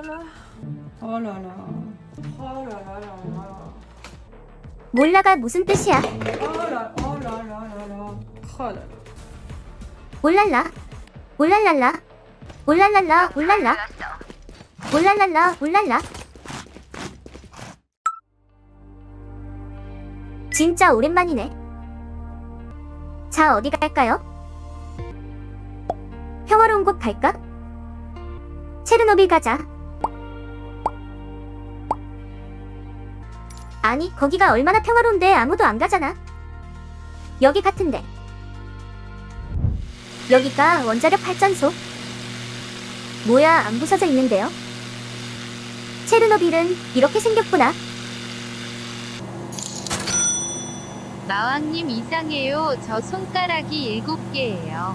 어라라 어라라라 몰라가 무슨 뜻이야? 어라 어라라라라 어라 올랄라 올랄랄라 올랄랄라 올랄라 올랄랄라 올랄라 진짜 오랜만이네 자 어디 갈까요? 평화로운 곳 갈까? 체르노빌 가자 아니 거기가 얼마나 평화로운데 아무도 안 가잖아 여기 같은데 여기가 원자력 발전소. 뭐야, 안 부서져 있는데요? 체르노빌은 이렇게 생겼구나. 마왕님 이상해요. 저 손가락이 7개예요.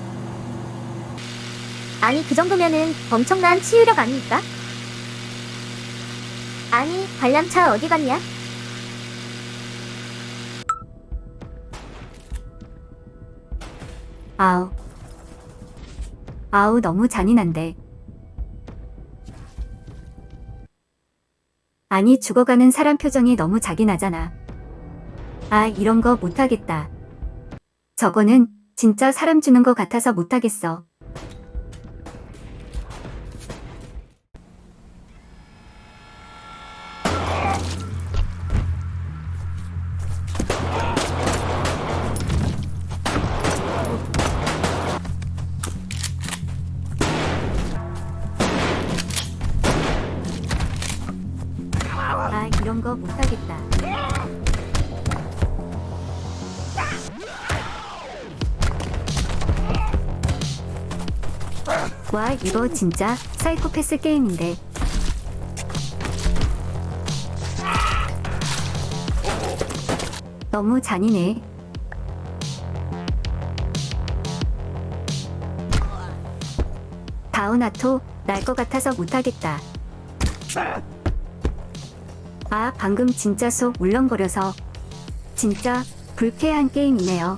아니, 그 정도면은 엄청난 치유력 아닙니까? 아니, 관람차 어디 갔냐? 아우. 아우, 너무 잔인한데. 아니, 죽어가는 사람 표정이 너무 자기나잖아. 아, 이런 거 못하겠다. 저거는 진짜 사람 주는 거 같아서 못하겠어. 와, 이거 진짜 사이코패스 게임인데. 너무 잔인해. 다운아토, 날 것 같아서 못하겠다. 아, 방금 진짜 속 울렁거려서. 진짜 불쾌한 게임이네요.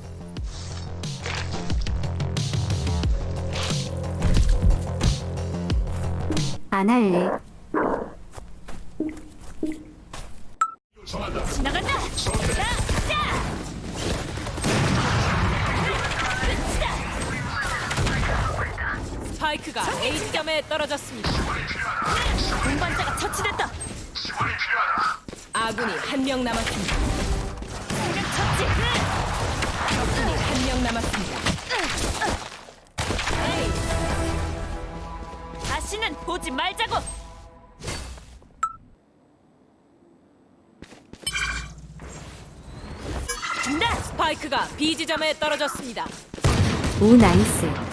안 할래. 스파이크가 A점에 떨어졌습니다. 동반자가 처치됐다. 아군이 한 명 남았습니다. 적군이 한 명 남았습니다. 보지 말자고. 네, 스파이크가 B 지점에 떨어졌습니다. 오, 나이스.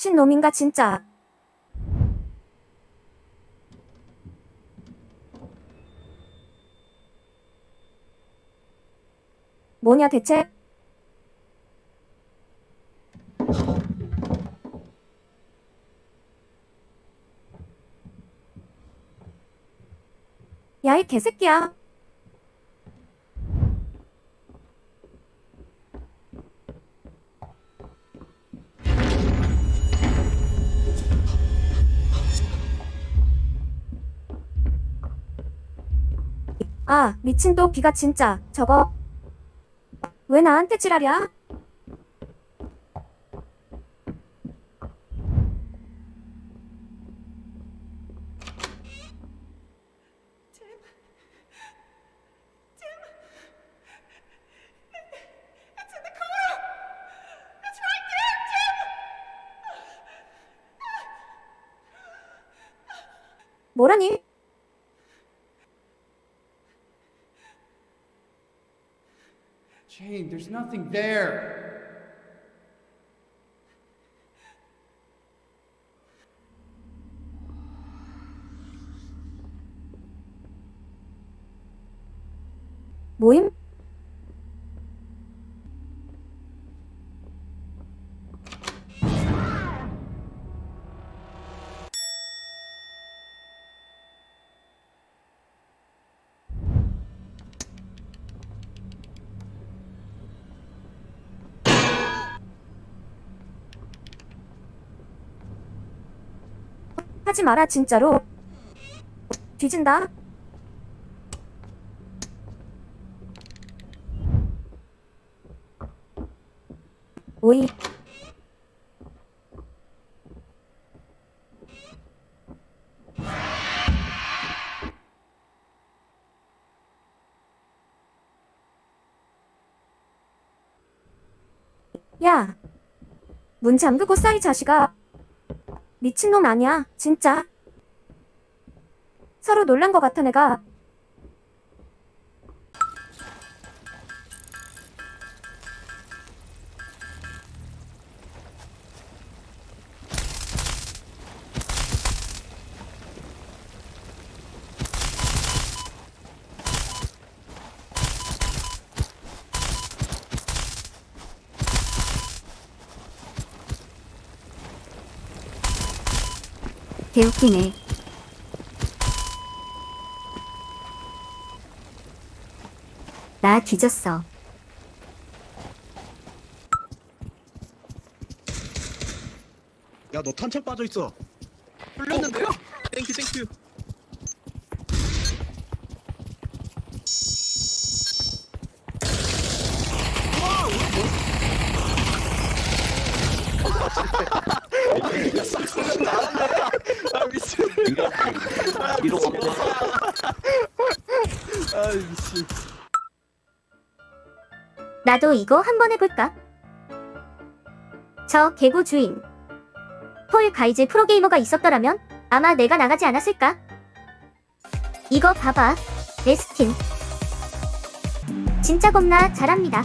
신놈인가 진짜. 뭐냐 대체? 야이 개새끼야. 아, 미친 또 비가 진짜. 저거. 왜 나한테 지랄이야? 뭐라니? There's nothing there. 모 하지 마라 진짜로. 뒤진다. 오이. 야. 문 잠그고 싸이 자식아. 미친놈 아니야, 진짜. 서로 놀란 것 같아, 내가. 개웃기네. 나 뒤졌어. 야 너 탄창 빠져 있어. 풀렸는데요? 땡큐 땡큐. 아 이로 없어. 아 미친. 나도 이거 한번 해볼까? 저 개구 주인. 폴 가이즈 프로게이머가 있었더라면 아마 내가 나가지 않았을까? 이거 봐봐. 레스틴. 진짜 겁나 잘합니다.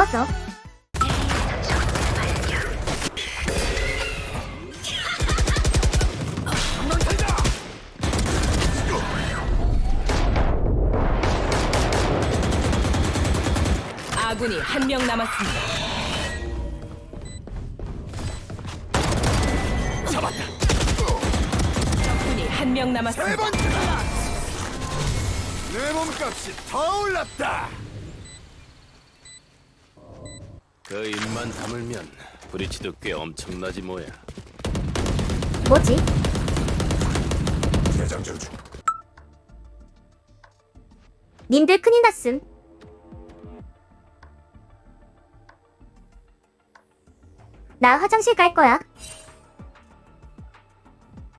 어서. 아군이 한 명 남았습니다. 잡았다. 적군이 한 명 남았습니다. 내 몸값이 더 올랐다. 그 입만 다물면 브리치도 꽤 엄청나지 뭐야. 뭐지? 대장전 중. 님들 큰일 났음. 나 화장실 갈 거야.